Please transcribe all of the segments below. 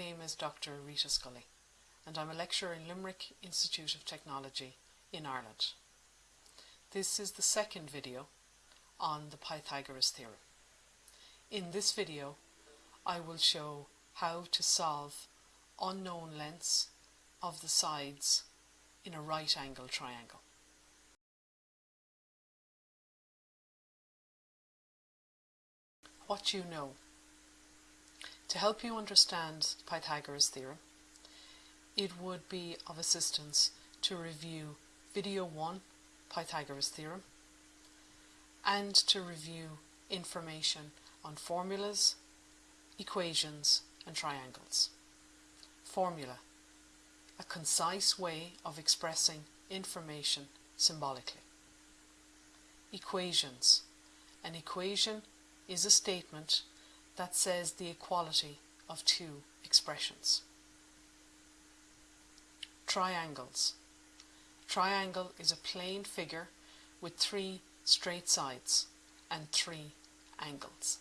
My name is Dr Rita Scully and I'm a lecturer in Limerick Institute of Technology in Ireland. This is the second video on the Pythagoras theorem. In this video I will show how to solve unknown lengths of the sides in a right angle triangle. What you know. To help you understand Pythagoras theorem, it would be of assistance to review video 1, Pythagoras theorem, and to review information on formulas, equations and triangles. Formula, a concise way of expressing information symbolically. Equations, an equation is a statement that says the equality of two expressions. Triangles. Triangle is a plane figure with three straight sides and three angles.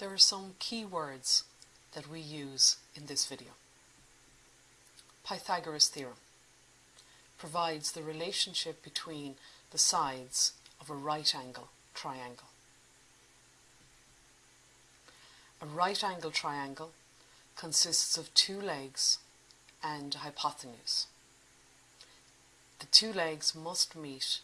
There are some key words that we use in this video. Pythagoras theorem provides the relationship between the sides of a right angle triangle. A right angle triangle consists of two legs and a hypotenuse. The two legs must meet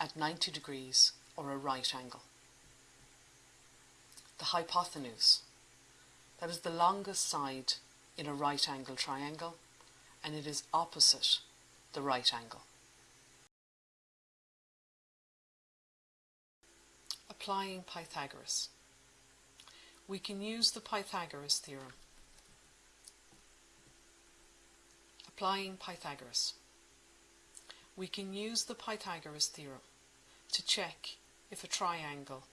at 90 degrees or a right angle. The hypotenuse, that is the longest side in a right angle triangle and it is opposite the right angle. Applying Pythagoras. We can use the Pythagoras theorem. Applying Pythagoras. We can use the Pythagoras theorem to check if a triangle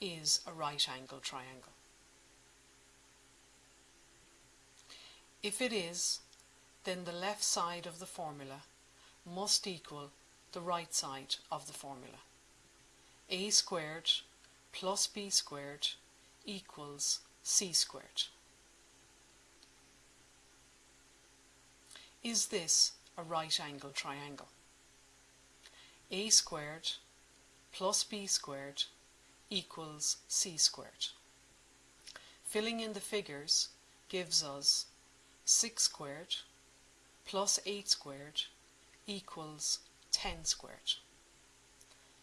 is a right angle triangle. If it is, then the left side of the formula must equal the right side of the formula. a squared plus b squared equals c squared. Is this a right angle triangle? a squared plus b squared equals c squared. Filling in the figures gives us 6 squared plus 8 squared equals 10 squared.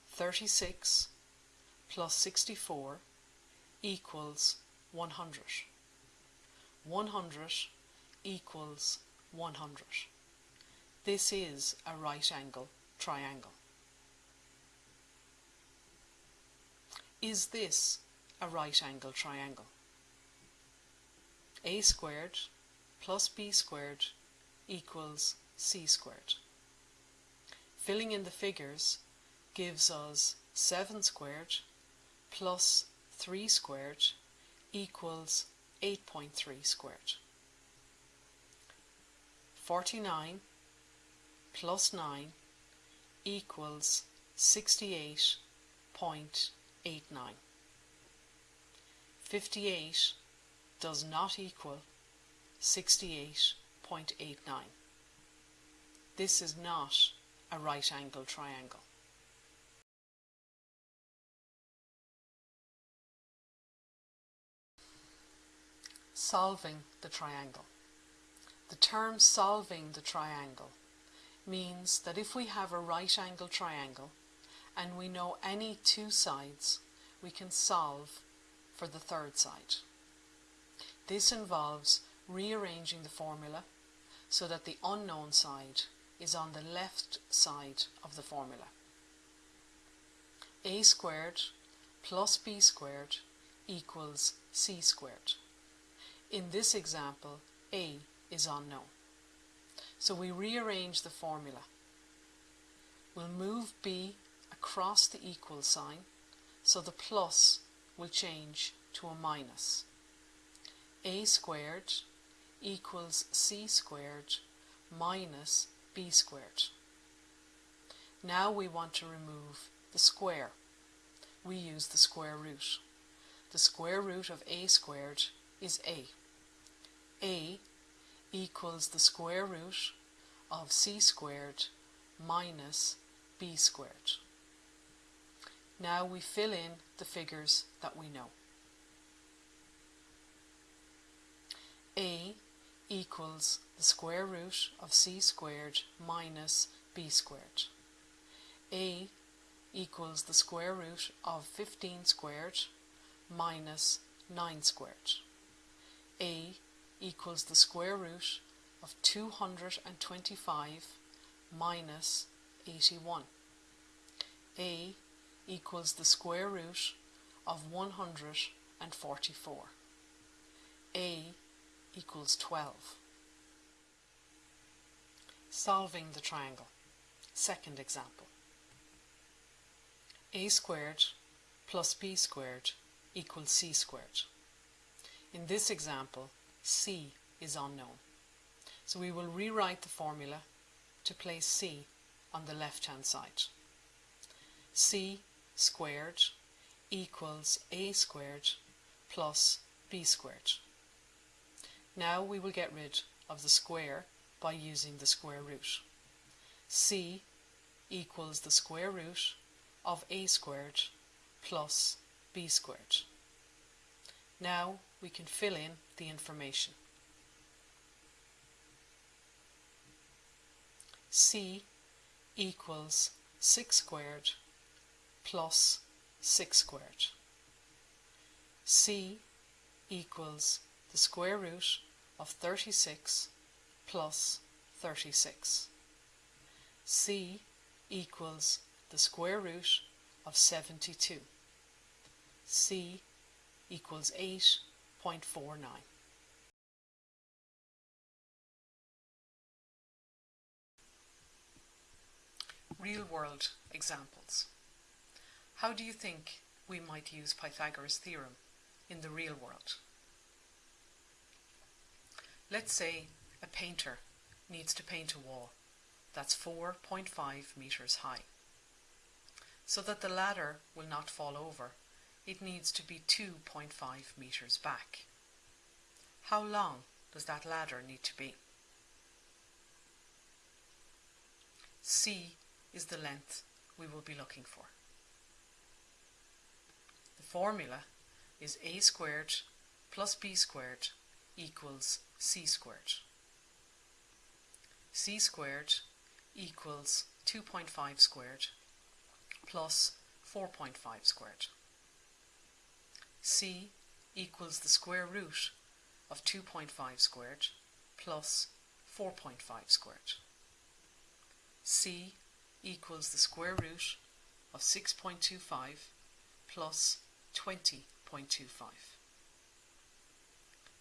36 plus 64 equals 100. 100 equals 100. This is a right angle triangle. Is this a right angle triangle? a squared plus b squared equals c squared. Filling in the figures gives us 7 squared plus 3 squared equals 8.3 squared. 49 plus 9 equals 68.89. 58 does not equal 68.89. This is not a right angle triangle. Solving the triangle. The term solving the triangle means that if we have a right angle triangle and we know any two sides, we can solve for the third side. This involves rearranging the formula so that the unknown side is on the left side of the formula. a squared plus b squared equals c squared. In this example, a is unknown. So we rearrange the formula. We'll move b across the equal sign, so the plus will change to a minus. a squared equals c squared minus b squared. Now we want to remove the square. we use the square root. The square root of a squared is a. a equals the square root of c squared minus b squared. Now we fill in the figures that we know. a equals the square root of c squared minus b squared. a equals the square root of 15 squared minus 9 squared. a equals the square root of 225 minus 81. a equals the square root of 144. a equals 12. Solving the triangle. Second example. a squared plus b squared equals c squared. In this example, c is unknown. So we will rewrite the formula to place c on the left hand side. c squared equals a squared plus b squared. Now we will get rid of the square by using the square root. c equals the square root of a squared plus b squared. Now we can fill in the information. c equals 6 squared plus 6 squared. c equals the square root of 36 plus 36. c equals the square root of 72. c equals 8.49. Real world examples. How do you think we might use Pythagoras' theorem in the real world? Let's say a painter needs to paint a wall that's 4.5 metres high. So that the ladder will not fall over, it needs to be 2.5 metres back. How long does that ladder need to be? C is the length we will be looking for. The formula is a squared plus b squared equals c squared. c squared equals 2.5 squared plus 4.5 squared. C equals the square root of 2.5 squared plus 4.5 squared. c equals the square root of 6.25 plus 20.25.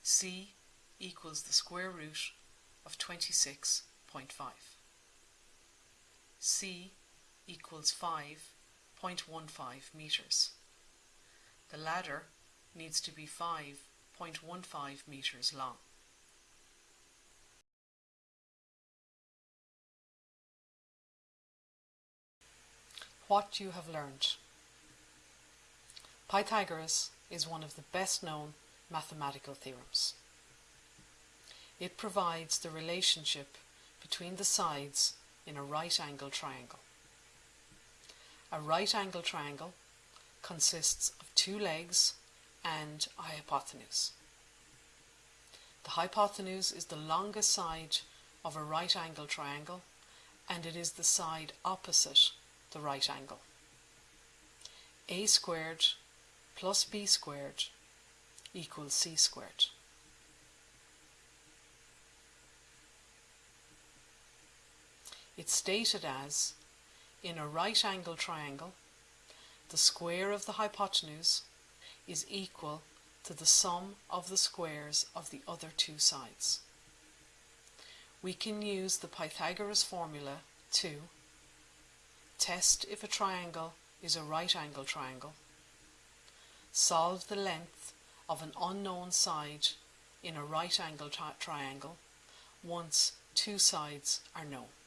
c equals the square root of 26.5. C equals 5.15 metres. The ladder needs to be 5.15 metres long. What you have learned. Pythagoras is one of the best known mathematical theorems. It provides the relationship between the sides in a right angle triangle. A right angle triangle consists of two legs and a hypotenuse. The hypotenuse is the longest side of a right angle triangle and it is the side opposite the right angle. a squared plus b squared equals c squared. It's stated as, in a right angle triangle, the square of the hypotenuse is equal to the sum of the squares of the other two sides. We can use the Pythagoras formula to test if a triangle is a right angle triangle, solve the length of an unknown side in a right angle tri triangle once two sides are known.